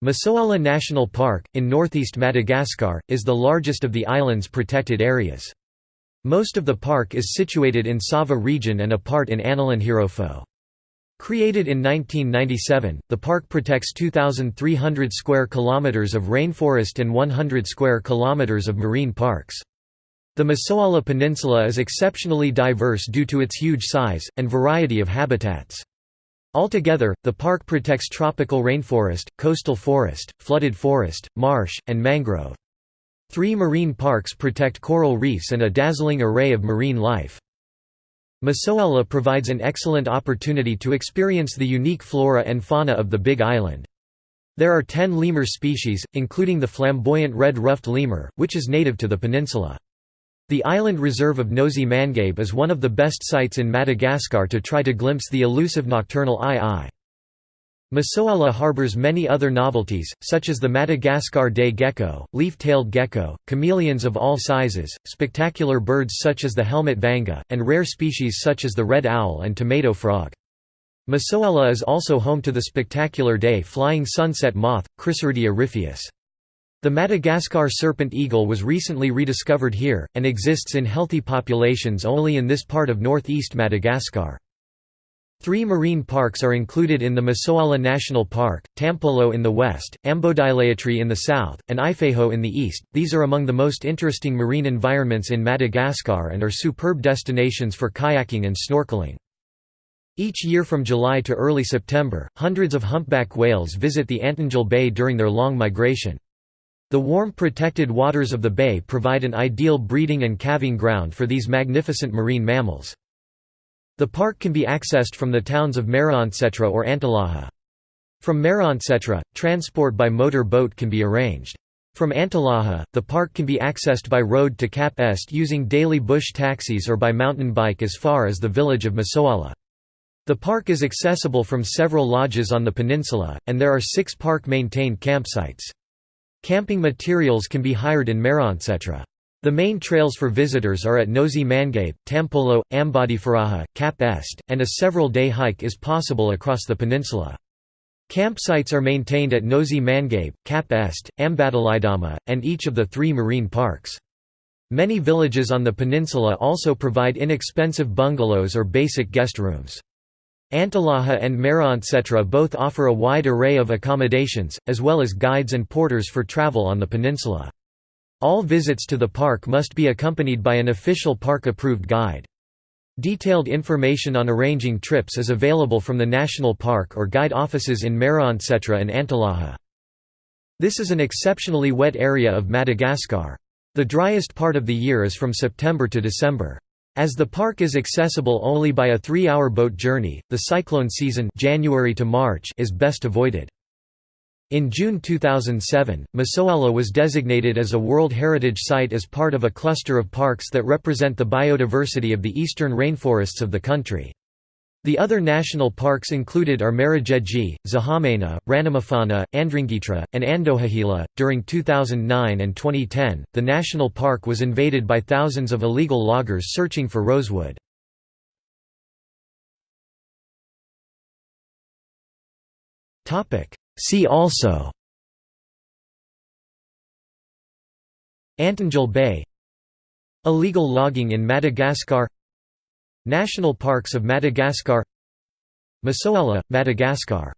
Masoala National Park, in northeast Madagascar, is the largest of the island's protected areas. Most of the park is situated in Sava region and a part in Analanjirofo. Created in 1997, the park protects 2,300 square kilometers of rainforest and 100 square kilometers of marine parks. The Masoala Peninsula is exceptionally diverse due to its huge size, and variety of habitats. Altogether, the park protects tropical rainforest, coastal forest, flooded forest, marsh, and mangrove. Three marine parks protect coral reefs and a dazzling array of marine life. Masoala provides an excellent opportunity to experience the unique flora and fauna of the Big Island. There are ten lemur species, including the flamboyant red-ruffed lemur, which is native to the peninsula. The island reserve of Nosy Mangabe is one of the best sites in Madagascar to try to glimpse the elusive nocturnal aye-aye. Masoala harbors many other novelties, such as the Madagascar day gecko, leaf-tailed gecko, chameleons of all sizes, spectacular birds such as the helmet vanga, and rare species such as the red owl and tomato frog. Masoala is also home to the spectacular day flying sunset moth, Chrysiridia rhipheus. The Madagascar serpent eagle was recently rediscovered here, and exists in healthy populations only in this part of northeast Madagascar. Three marine parks are included in the Masoala National Park, Tampolo in the west, Ambodilaitry in the south, and Ifaho in the east. These are among the most interesting marine environments in Madagascar and are superb destinations for kayaking and snorkeling. Each year from July to early September, hundreds of humpback whales visit the Antongil Bay during their long migration. The warm protected waters of the bay provide an ideal breeding and calving ground for these magnificent marine mammals. The park can be accessed from the towns of Maroantsetra or Antalaha. From Maroantsetra, transport by motor boat can be arranged. From Antalaha, the park can be accessed by road to Cap Est using daily bush taxis or by mountain bike as far as the village of Masoala. The park is accessible from several lodges on the peninsula, and there are six park-maintained campsites. Camping materials can be hired in Maroantsetra. The main trails for visitors are at Nosy Mangabe, Tampolo, Ambodiforaha, Cap Est, and a several-day hike is possible across the peninsula. Campsites are maintained at Nosy Mangabe, Cap Est, Ambadilidama, and each of the three marine parks. Many villages on the peninsula also provide inexpensive bungalows or basic guest rooms. Antalaha and Maroantsetra both offer a wide array of accommodations, as well as guides and porters for travel on the peninsula. All visits to the park must be accompanied by an official park-approved guide. Detailed information on arranging trips is available from the national park or guide offices in Maroantsetra and Antalaha. This is an exceptionally wet area of Madagascar. The driest part of the year is from September to December. As the park is accessible only by a three-hour boat journey, the cyclone season January to March is best avoided. In June 2007, Masoala was designated as a World Heritage Site as part of a cluster of parks that represent the biodiversity of the eastern rainforests of the country. The other national parks included are Marojejy, Zahamena, Ranomafana, Andringitra, and Andohahela. During 2009 and 2010, the national park was invaded by thousands of illegal loggers searching for rosewood. See also Antongil Bay Illegal logging in Madagascar National Parks of Madagascar Masoala, Madagascar